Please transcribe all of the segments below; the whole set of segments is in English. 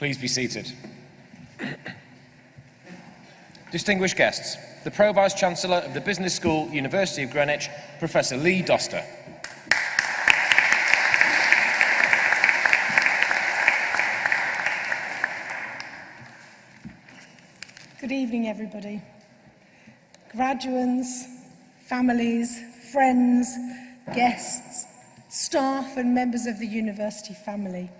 Please be seated. Distinguished guests, the Pro Vice Chancellor of the Business School, University of Greenwich, Professor Lee Doster. Good evening, everybody. Graduates, families, friends, guests, staff and members of the university family.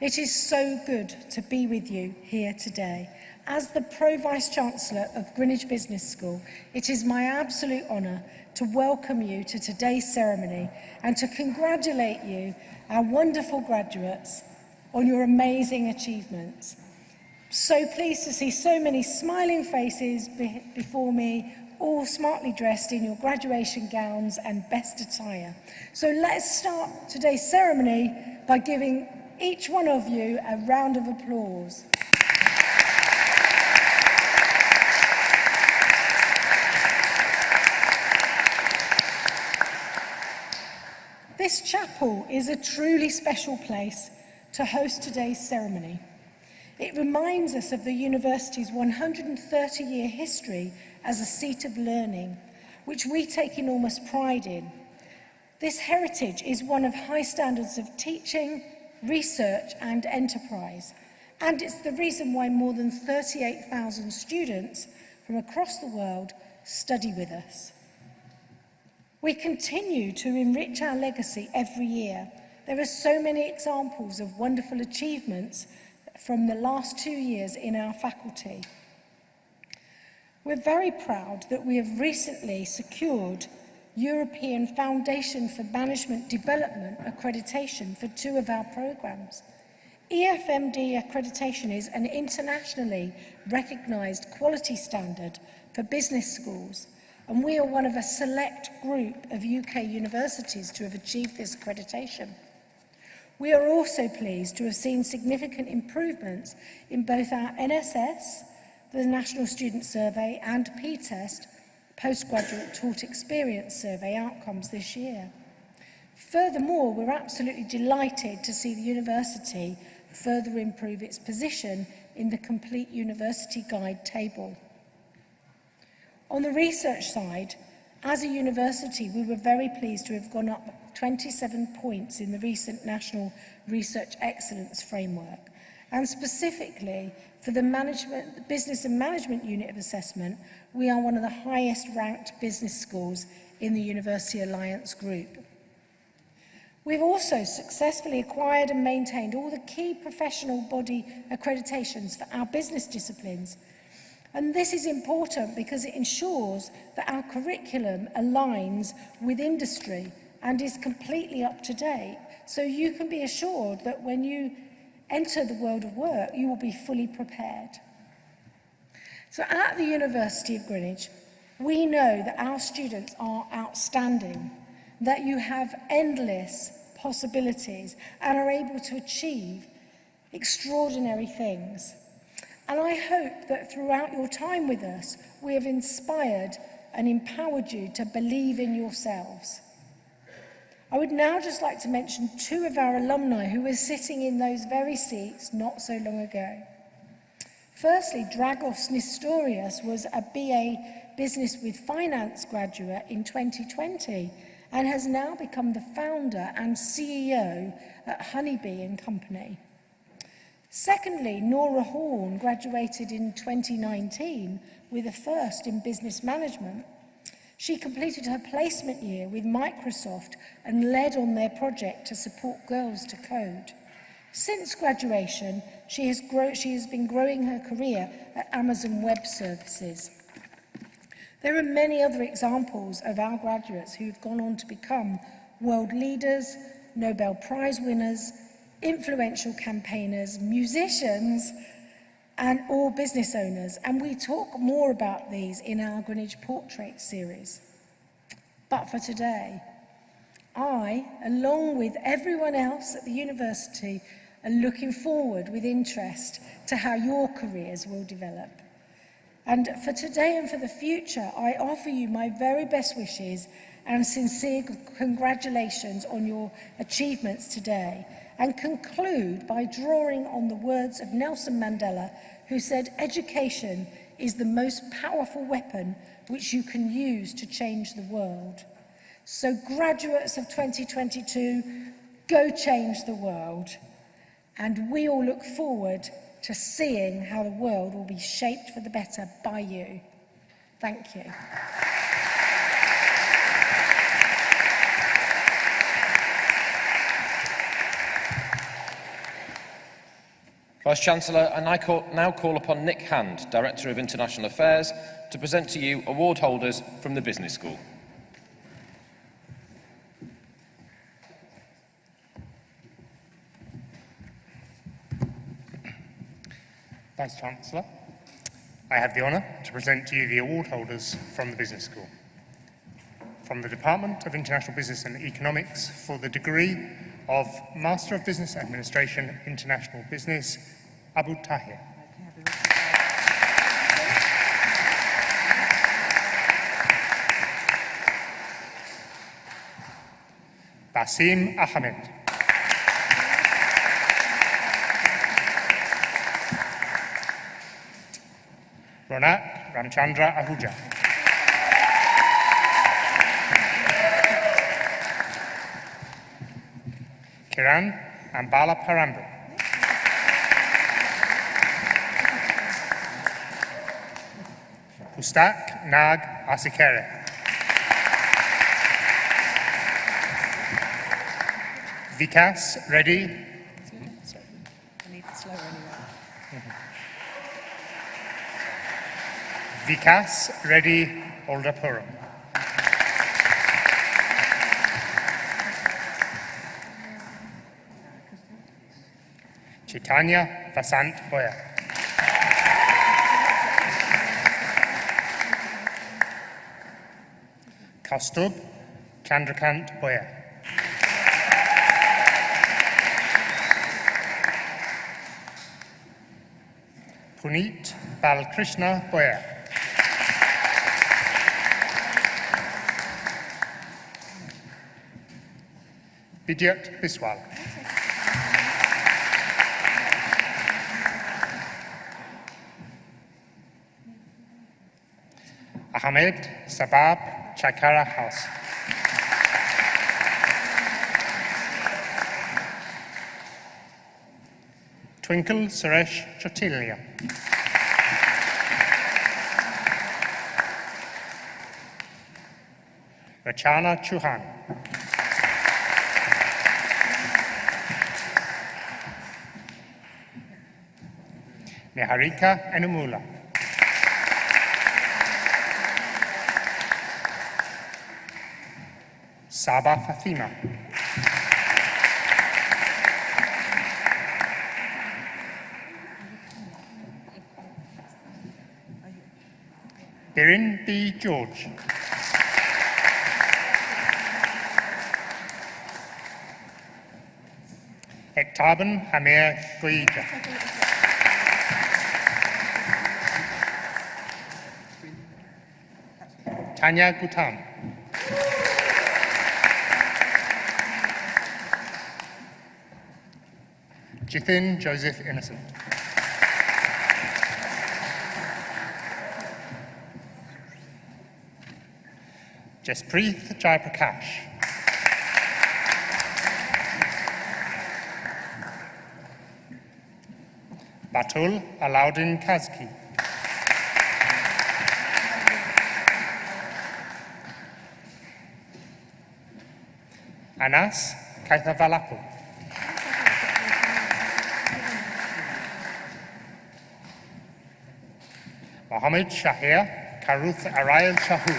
It is so good to be with you here today. As the Pro-Vice Chancellor of Greenwich Business School, it is my absolute honour to welcome you to today's ceremony and to congratulate you, our wonderful graduates, on your amazing achievements. So pleased to see so many smiling faces be before me, all smartly dressed in your graduation gowns and best attire. So let's start today's ceremony by giving each one of you a round of applause. This chapel is a truly special place to host today's ceremony. It reminds us of the university's 130-year history as a seat of learning, which we take enormous pride in. This heritage is one of high standards of teaching, research and enterprise. And it's the reason why more than 38,000 students from across the world study with us. We continue to enrich our legacy every year. There are so many examples of wonderful achievements from the last two years in our faculty. We're very proud that we have recently secured European Foundation for Management Development accreditation for two of our programmes. EFMD accreditation is an internationally recognised quality standard for business schools and we are one of a select group of UK universities to have achieved this accreditation. We are also pleased to have seen significant improvements in both our NSS, the National Student Survey and P-Test postgraduate taught experience survey outcomes this year. Furthermore, we're absolutely delighted to see the university further improve its position in the complete university guide table. On the research side, as a university, we were very pleased to have gone up 27 points in the recent National Research Excellence Framework, and specifically for the management, the Business and Management Unit of Assessment, we are one of the highest ranked business schools in the University Alliance Group. We've also successfully acquired and maintained all the key professional body accreditations for our business disciplines. And this is important because it ensures that our curriculum aligns with industry and is completely up to date. So you can be assured that when you enter the world of work, you will be fully prepared. So at the University of Greenwich, we know that our students are outstanding, that you have endless possibilities and are able to achieve extraordinary things. And I hope that throughout your time with us, we have inspired and empowered you to believe in yourselves. I would now just like to mention two of our alumni who were sitting in those very seats not so long ago. Firstly, Dragos Nestorius was a BA Business with Finance graduate in 2020 and has now become the founder and CEO at Honeybee and Company. Secondly, Nora Horn graduated in 2019 with a first in business management. She completed her placement year with Microsoft and led on their project to support girls to code. Since graduation, she has, grow she has been growing her career at Amazon Web Services. There are many other examples of our graduates who have gone on to become world leaders, Nobel Prize winners, influential campaigners, musicians, and all business owners. And we talk more about these in our Greenwich Portrait series. But for today, I, along with everyone else at the university, and looking forward with interest to how your careers will develop. And for today and for the future, I offer you my very best wishes and sincere congratulations on your achievements today and conclude by drawing on the words of Nelson Mandela, who said, education is the most powerful weapon which you can use to change the world. So graduates of 2022, go change the world. And we all look forward to seeing how the world will be shaped for the better by you. Thank you. Vice-Chancellor, I now call, now call upon Nick Hand, Director of International Affairs, to present to you award holders from the Business School. Vice-Chancellor, I have the honour to present to you the award holders from the Business School. From the Department of International Business and Economics for the degree of Master of Business Administration International Business, Abu Tahir. Basim Ahmed. Ronak Ramchandra Ahuja. Kiran Ambala Parambu. Pustak Nag Asikere. Vikas Reddy I need it slower anyway. Vikas Reddy Oldapuram. Chaitanya Vasant Boya. Kastub Chandrakant Boya. Puneet Balkrishna Boya. Vidyat Biswal. Ahmed Sabab Chakara House. Twinkle Suresh Chotilia. Rachana Chuhan. Niharika Anumula. Saba Fatima. Birin B. George. Ektaban Hamir Guida. Tanya Gutam. Jithin Joseph Innocent. Jaspreet Jaiprakash. Batul Alauddin Kazki. Anas Kaithavalapu. Mohammed Shahir Karuth Arail Shahu.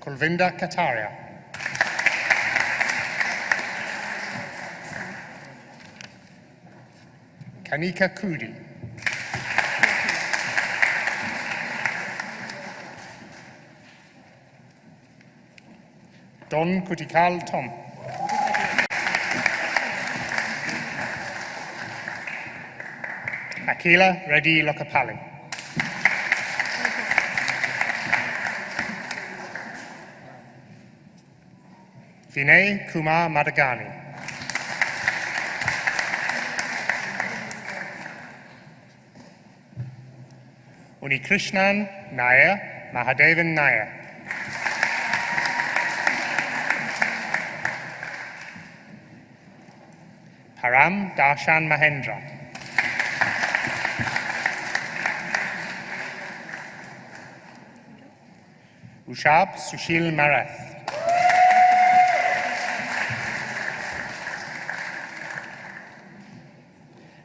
Kulvinda Kataria. Kanika Kudi. Don Kutikal Tom. Akila Reddy Lokapali. Vinay Kumar Madagani. Unikrishnan Nair Mahadevan Nair. Ram Darshan Mahendra. Ushab Sushil Marath.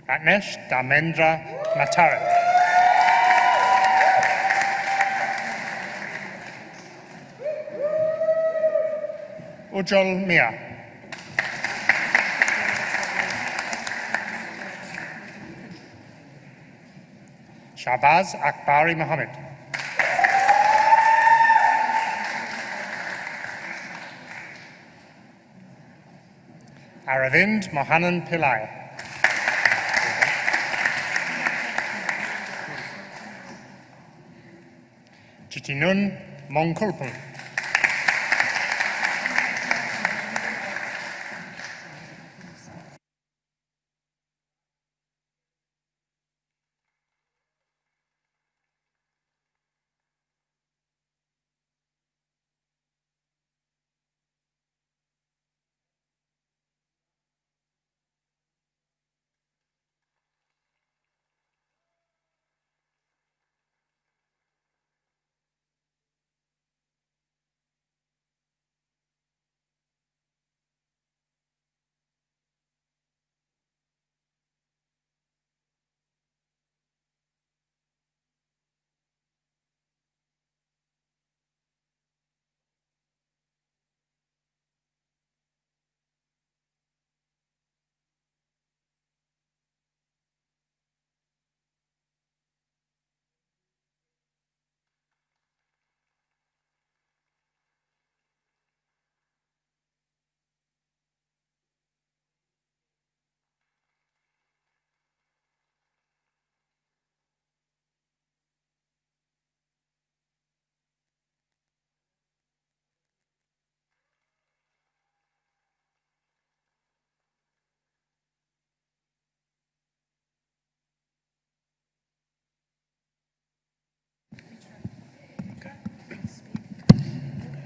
Ratnesh Damendra Matarak. Ujjal Mia. Shahbaz Akbari Mohammed. Aravind Mohanan Pillai. Chitinun Mongkulpung.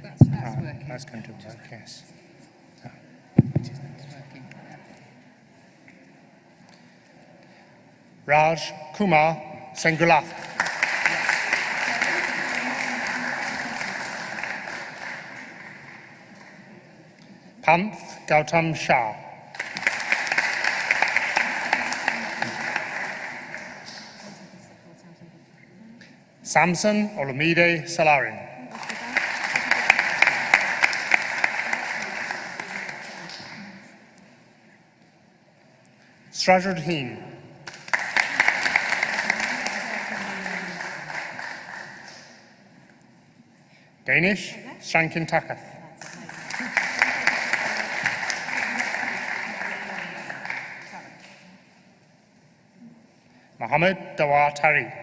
That's, that's going to work, yes. Raj Kumar Sengulath. Panth Gautam Shah. Samson Olumide Salarin. Srajudheen. Danish, Shankin Takath. Mohammed Dawar Tariq.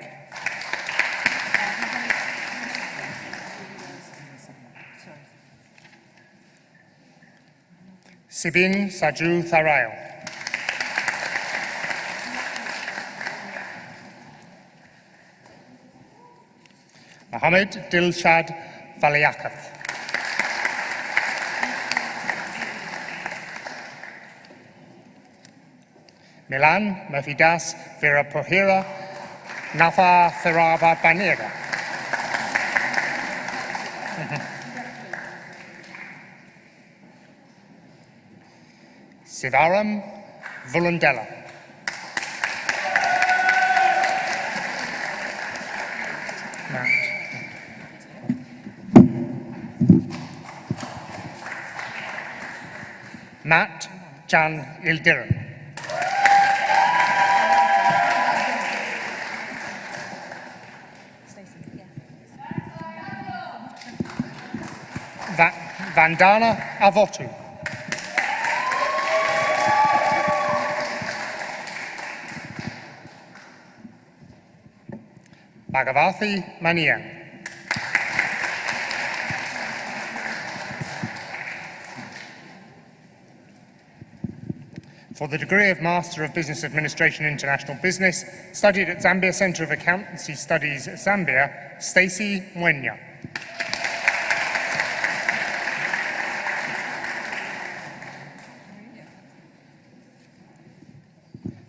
Sibin Saju Tharail. Mohammed Dilshad Valiakath. Milan Mafidas Vera Pohira Nafa Therava Banera. Sivaram Volundella. Matt Jan Ildiran. Va- Vandana Avotu. Bhagavathi Manian. For the degree of Master of Business Administration International Business, studied at Zambia Centre of Accountancy Studies, Zambia, Stacey Mwenya.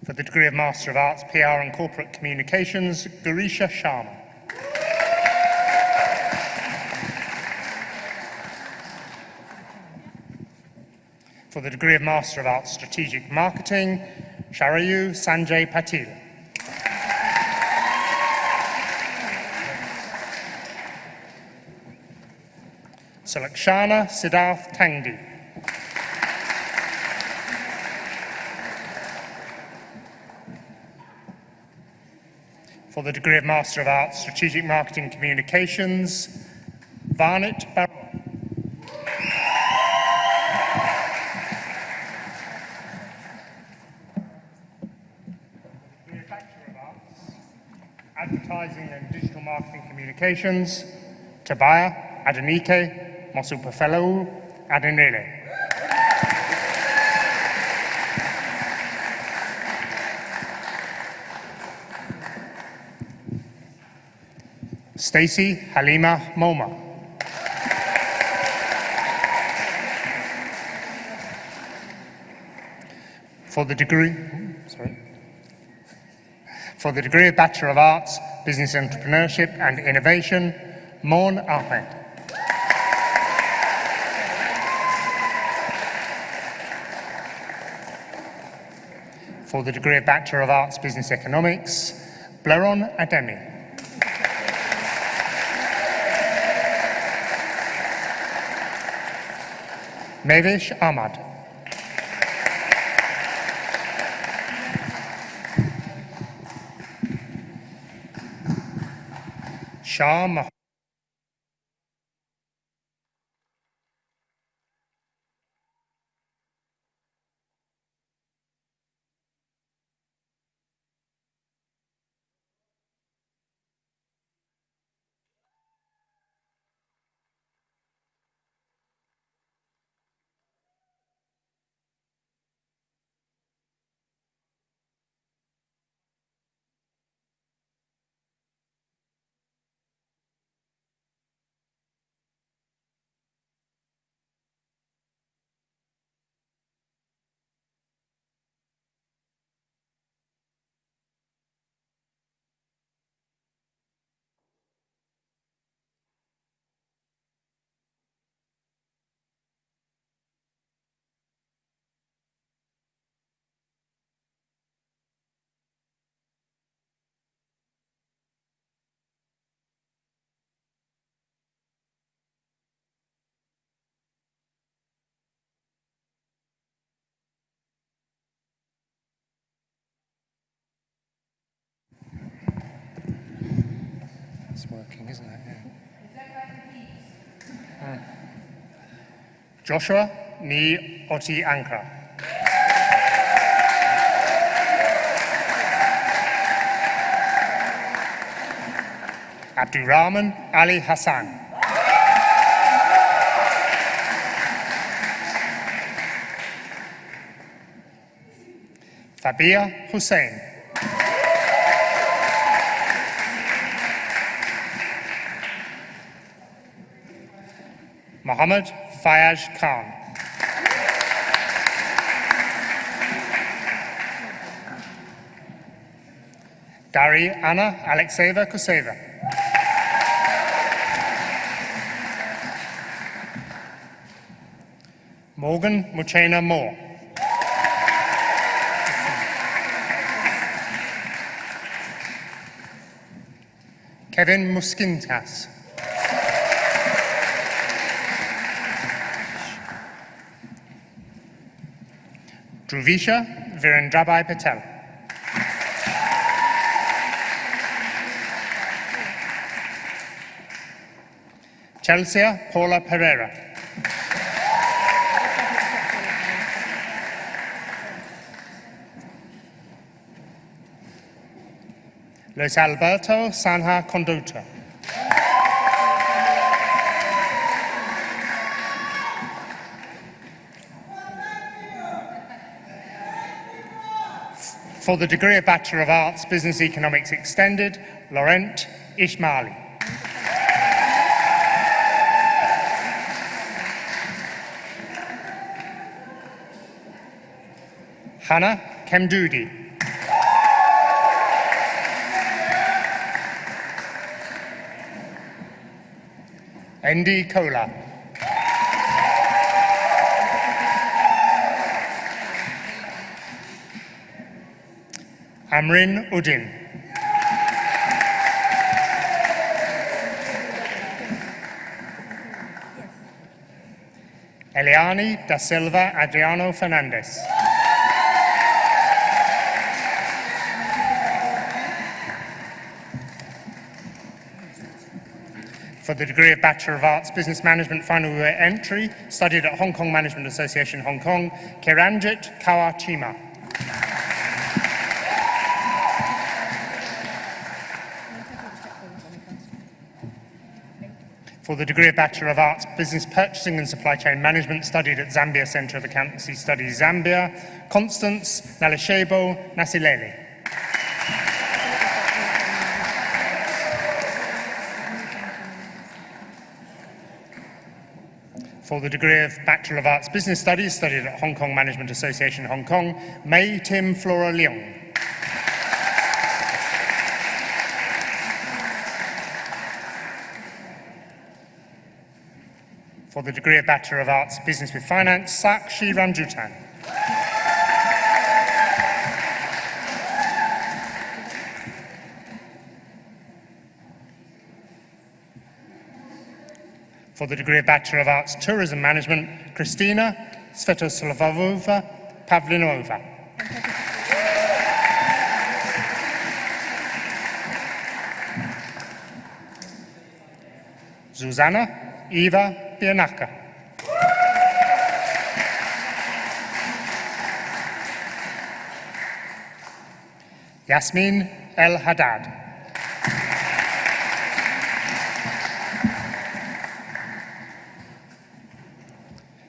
For the degree of Master of Arts, PR and Corporate Communications, Garisha Sharma. For the degree of Master of Arts, Strategic Marketing, Sharayu Sanjay Patil. Salakshana Siddharth Tangdi. For the degree of Master of Arts, Strategic Marketing Communications, Varnit Bar- degree of Bachelor of Arts, Advertising and Digital Marketing Communications, Tabaya Adenike Mosupafelu Adenele. Stacy Halima Moma. For the degree, sorry. For the degree of Bachelor of Arts, Business Entrepreneurship and Innovation, Mon Ahmed. For the degree of Bachelor of Arts, Business Economics, Bleron Ademi. Mevish Ahmad. Shah Mah- working, isn't it? Yeah. Joshua Ni Oti Ankara. Abdurrahman Ali Hassan. Fabia Hussein. Mohammed Fayaz Khan. Dari Anna Alexeva Kuseva. Morgan Muchena Moore. Kevin Muskintas. Dhruvisha Virendrabai Patel. Chelsea Paula Pereira. Luis Alberto Sanha Conduta. For the degree of Bachelor of Arts, Business Economics Extended, Laurent Ishmaeli. Hannah Kemdudi. Andy Kola. Amrin Udin. Eliani da Silva Adriano Fernandez. For the degree of Bachelor of Arts Business Management final year entry, studied at Hong Kong Management Association Hong Kong, Kiranjit Kawachima. For the degree of Bachelor of Arts Business Purchasing and Supply Chain Management, studied at Zambia Centre of Accountancy Studies Zambia, Constance Nalashebo Nasilele. For the degree of Bachelor of Arts Business Studies, studied at Hong Kong Management Association Hong Kong, Mei Tim Flora Leong. For the degree of Bachelor of Arts Business with Finance, Sakshi Ramjutan. For the degree of Bachelor of Arts Tourism Management, Christina Svetoslavova Pavlinova. Zuzana Eva Bianaka. Yasmin El Haddad.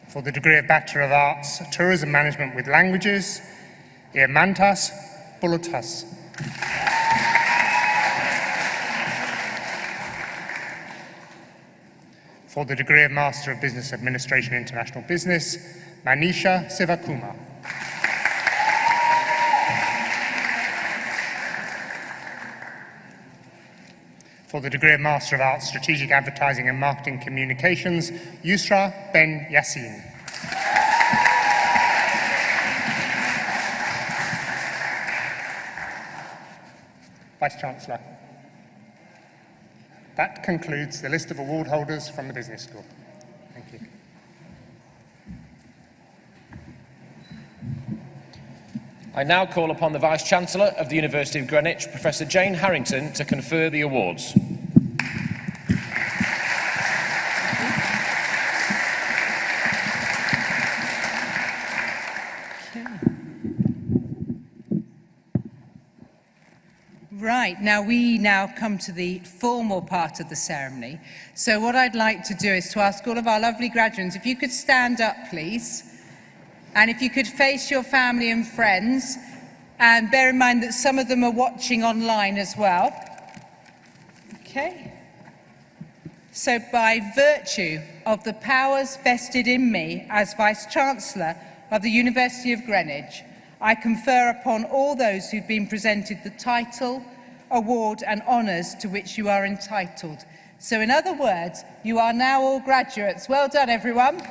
For the degree of Bachelor of Arts Tourism Management with Languages, Irmantas Bulutas. For the degree of Master of Business Administration International Business, Manisha Sivakumar. For the degree of Master of Arts Strategic Advertising and Marketing Communications, Yusra Ben Yassin. Vice Chancellor. That concludes the list of award holders from the Business School. Thank you. I now call upon the Vice-Chancellor of the University of Greenwich, Professor Jane Harrington, to confer the awards. Now we now come to the formal part of the ceremony. So what I'd like to do is to ask all of our lovely graduates, if you could stand up, please. And if you could face your family and friends, and bear in mind that some of them are watching online as well. Okay. So by virtue of the powers vested in me as Vice-Chancellor of the University of Greenwich, I confer upon all those who've been presented the title, award and honours to which you are entitled. So in other words, you are now all graduates. Well done, everyone.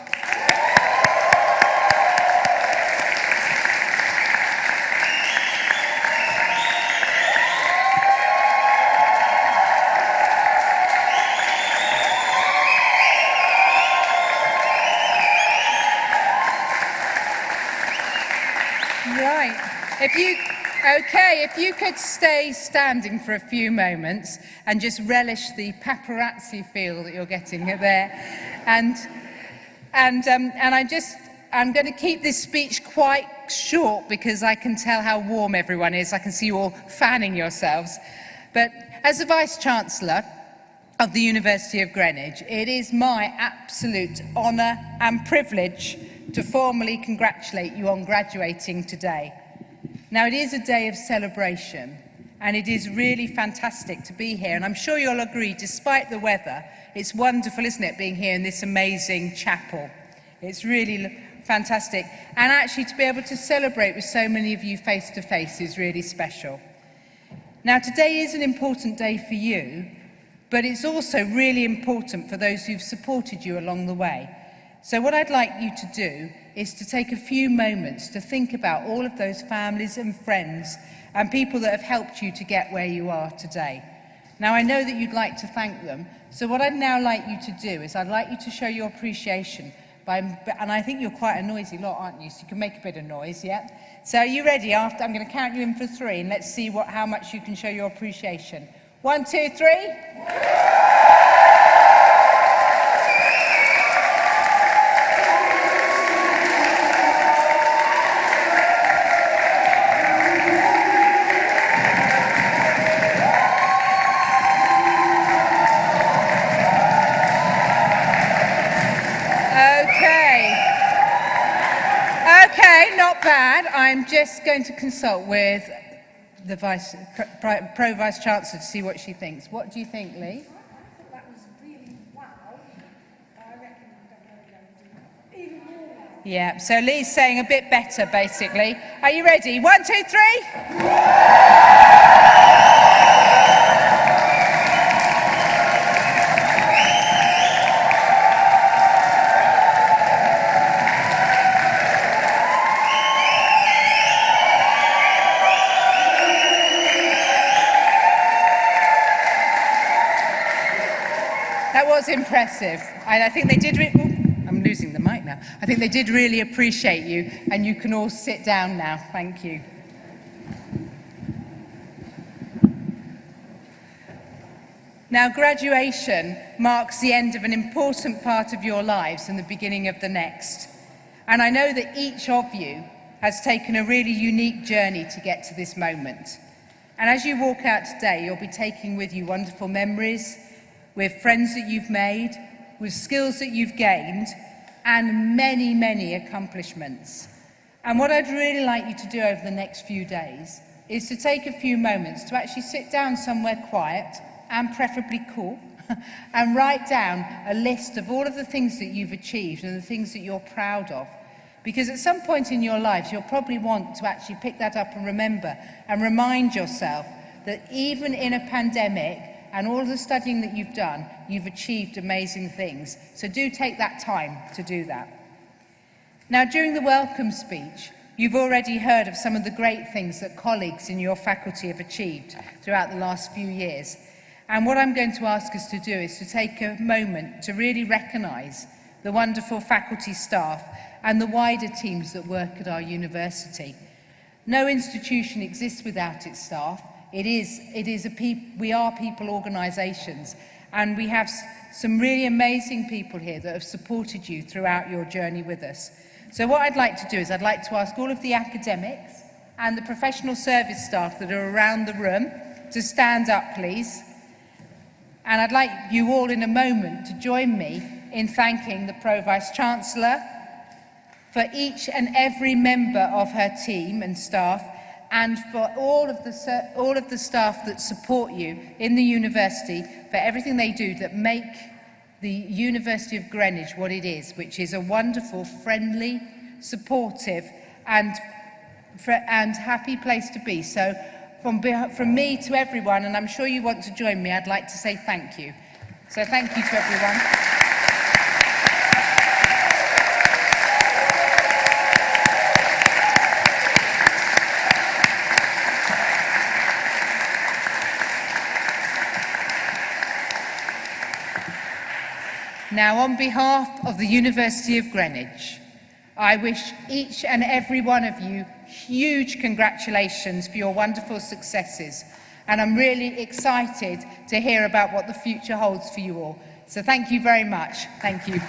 Right. If you okay, if you could stay standing for a few moments and just relish the paparazzi feel that you're getting there, and and um, and I just I'm going to keep this speech quite short because I can tell how warm everyone is. I can see you all fanning yourselves. But as a vice chancellor of the University of Greenwich, it is my absolute honour and privilege to formally congratulate you on graduating today. Now, it is a day of celebration, and it is really fantastic to be here. And I'm sure you'll agree, despite the weather, it's wonderful, isn't it, being here in this amazing chapel. It's really fantastic. And actually, to be able to celebrate with so many of you face to face is really special. Now, today is an important day for you, but it's also really important for those who've supported you along the way. So what I'd like you to do is to take a few moments to think about all of those families and friends and people that have helped you to get where you are today. Now, I know that you'd like to thank them, so what I'd now like you to do is I'd like you to show your appreciation by, and I think you're quite a noisy lot, aren't you? So you can make a bit of noise, yeah? So are you ready? After, I'm going to count you in for three, and let's see what, how much you can show your appreciation. One, two, three. I'm just going to consult with the Vice, Pro-Vice Chancellor to see what she thinks. What do you think, Lee? Yeah, so Lee's saying a bit better, basically. Are you ready? One, two, three. Impressive. And I think they did... Ooh, I'm losing the mic now. I think they did really appreciate you, and you can all sit down now. Thank you. Now, graduation marks the end of an important part of your lives and the beginning of the next. And I know that each of you has taken a really unique journey to get to this moment. And as you walk out today, you'll be taking with you wonderful memories, with friends that you've made, with skills that you've gained, and many, many accomplishments. And what I'd really like you to do over the next few days is to take a few moments to actually sit down somewhere quiet and preferably cool and write down a list of all of the things that you've achieved and the things that you're proud of. Because at some point in your life, you'll probably want to actually pick that up and remember and remind yourself that even in a pandemic and all the studying that you've done, you've achieved amazing things. So do take that time to do that. Now, during the welcome speech, you've already heard of some of the great things that colleagues in your faculty have achieved throughout the last few years. And what I'm going to ask us to do is to take a moment to really recognise the wonderful faculty staff and the wider teams that work at our university. No institution exists without its staff, It is, it is a peop we are people organisations and we have some really amazing people here that have supported you throughout your journey with us. So what I'd like to do is I'd like to ask all of the academics and the professional service staff that are around the room to stand up, please. And I'd like you all in a moment to join me in thanking the Pro Vice-Chancellor for each and every member of her team and staff and for all of, the, all of the staff that support you in the university for everything they do that make the University of Greenwich what it is, which is a wonderful, friendly, supportive and, and happy place to be. So from, from me to everyone, and I'm sure you want to join me, I'd like to say thank you. So thank you to everyone. Now, on behalf of the University of Greenwich, I wish each and every one of you huge congratulations for your wonderful successes. And I'm really excited to hear about what the future holds for you all. So thank you very much. Thank you.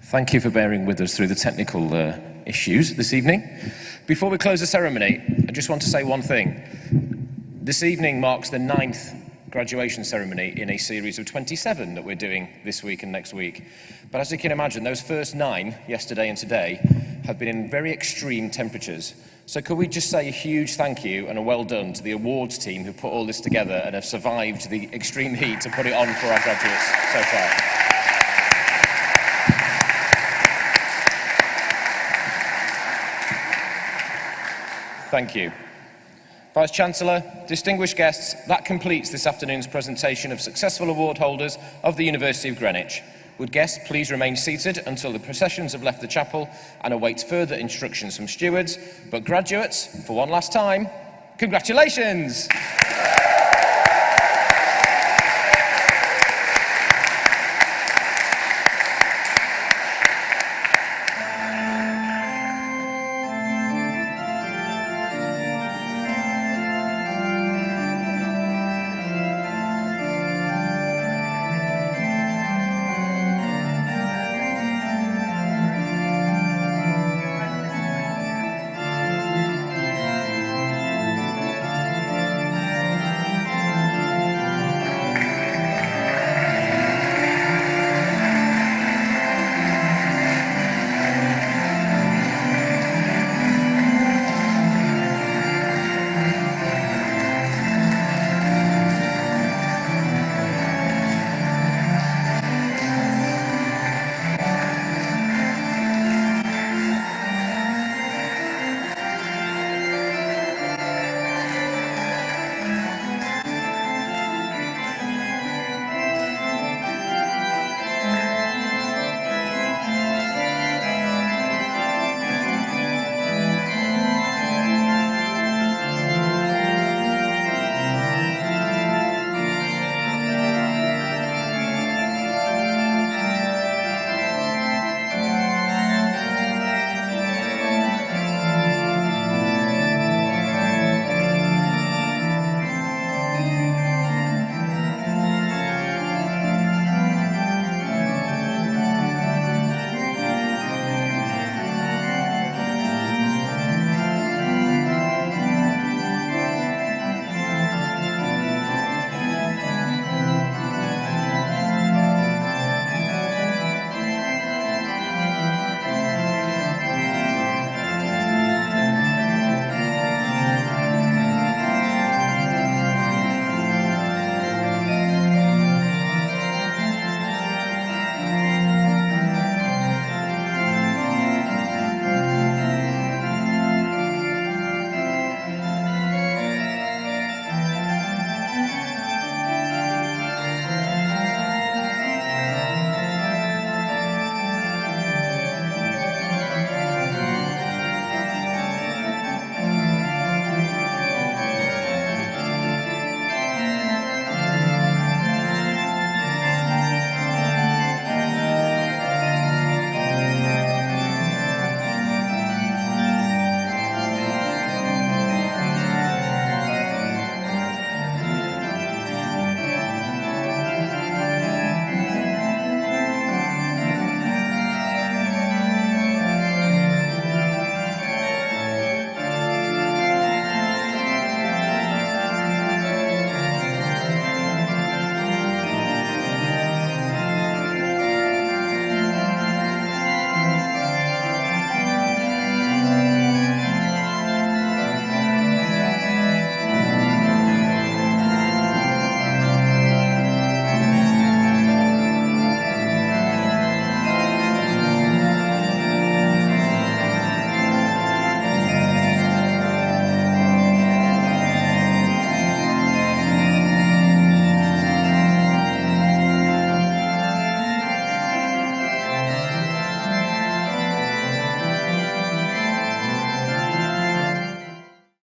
Thank you for bearing with us through the technical uh, issues this evening. Before we close the ceremony, I just want to say one thing. This evening marks the ninth graduation ceremony in a series of 27 that we're doing this week and next week. But as you can imagine, those first nine, yesterday and today, have been in very extreme temperatures. So could we just say a huge thank you and a well done to the awards team who put all this together and have survived the extreme heat to put it on for our graduates so far. Thank you. Vice Chancellor, distinguished guests, that completes this afternoon's presentation of successful award holders of the University of Greenwich. Would guests please remain seated until the processions have left the chapel and await further instructions from stewards. But graduates, for one last time, congratulations!